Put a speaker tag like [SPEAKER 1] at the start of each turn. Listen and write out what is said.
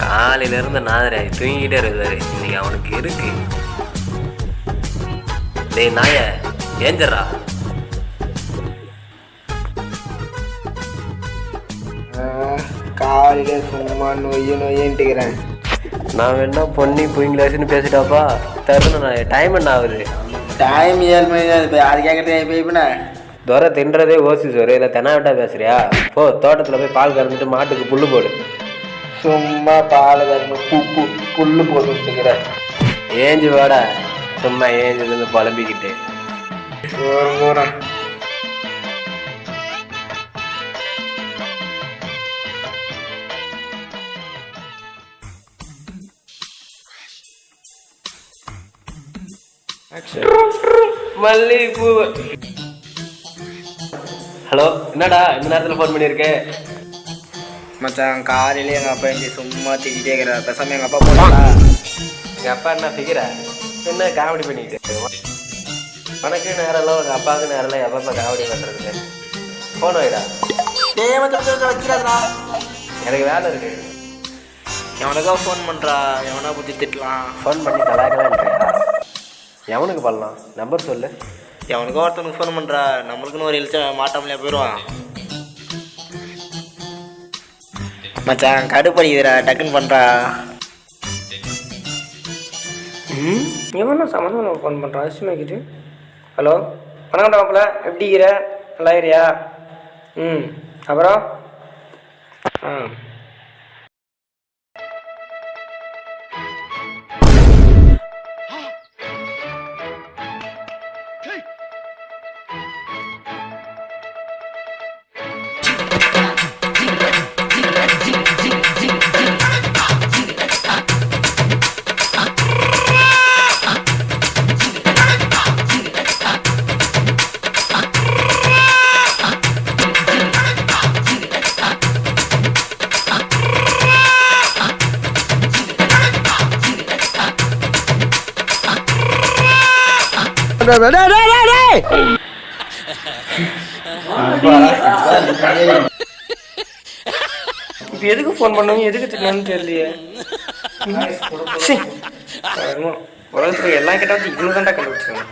[SPEAKER 1] காலையில இருந்து நாதரே தூங்கிட்டே இருக்காரு இன்னைக்கு அவனுக்கு இருக்கு. டேய் நாய ஏஞ்சரா
[SPEAKER 2] காலையில சும்மா நொய்ய நொய்யன்ட்டுக்கிறேன்.
[SPEAKER 1] நான் வேணா பொன்னி புயங்களாச்சுன்னு பேசிட்டாப்பா. தருண நான் டைம் என்ன ஆகுது?
[SPEAKER 2] டைம் ஏழு மணி தான் இப்போ அது கேட்குறேன் இப்போ இப்போண்ணே
[SPEAKER 1] துரை தின்றதே ஓசி சோறு இல்லை தெனாவிட்டா பேசுறியா? போ தோட்டத்தில் போய் பால் கறந்துட்டு மாட்டுக்கு புல்லு போடு.
[SPEAKER 2] சும்மா பால் கறந்து பு பு புல்லு போட்டுக்கிறேன்
[SPEAKER 1] ஏஞ்சி வாடா. சும்மா ஏஞ்சி இருந்து புலம்பிக்கிட்டு.
[SPEAKER 2] ஒரு
[SPEAKER 1] மல்லிகைப்பூ. ஹலோ என்னடா இந்த நேரத்தில் ஃபோன் பண்ணியிருக்கேன்
[SPEAKER 2] மச்சான் காலையில எங்கள் அப்பா எங்க சும்மா திட்டிகிட்டே இருக்கிறார் பேசாம எங்கள் அப்பா போனா
[SPEAKER 1] எங்கள் அப்பா என்ன ஃபிகரா என்ன காமெடி பண்ணிக்கிட்டு உனக்கு நேரம் இல்லை உங்கள் அப்பாவுக்கு நேரம் இல்லை எப்பப்போ காமெடி பண்ணுறதுக்கு ஃபோன் வைடா
[SPEAKER 2] வைக்கிறாதா
[SPEAKER 1] எனக்கு வேலை இருக்கு
[SPEAKER 2] எவனுக்கா ஃபோன் பண்ணுறா எவனா பற்றி திட்டலாம்
[SPEAKER 1] ஃபோன் பண்ணி கலாய்க்கலான்றியா எவனுக்கு பண்ணலாம் நம்பர் சொல்லு
[SPEAKER 2] எவனுக்கோ ஒருத்தனுக்கு ஃபோன் பண்ணுறா நம்மளுக்குன்னு ஒரு எழுச்சா மாட்டாமலே போயிடுவான் மச்சான் கடுப்படிக்கிறா டக்குன்னு பண்ணுறா ம்? எவனா சம்மந்தம் ஃபோன் பண்ணுறான் அவசியமாக்கிட்டு ஹலோ? வணக்கம் டாப்பில் எப்படி இருக்கிற நல்லா இருக்கிறியா ம். அப்புறம்? ஆ. இப்போ எதுக்கு ஃபோன் பண்ணுங்க எதுக்கு திட்டணும்னு தெரியலையே. சீ. உலகத்துல கிட்ட வந்து இவனு தான்டா கண்டுபிடிச்சாங்க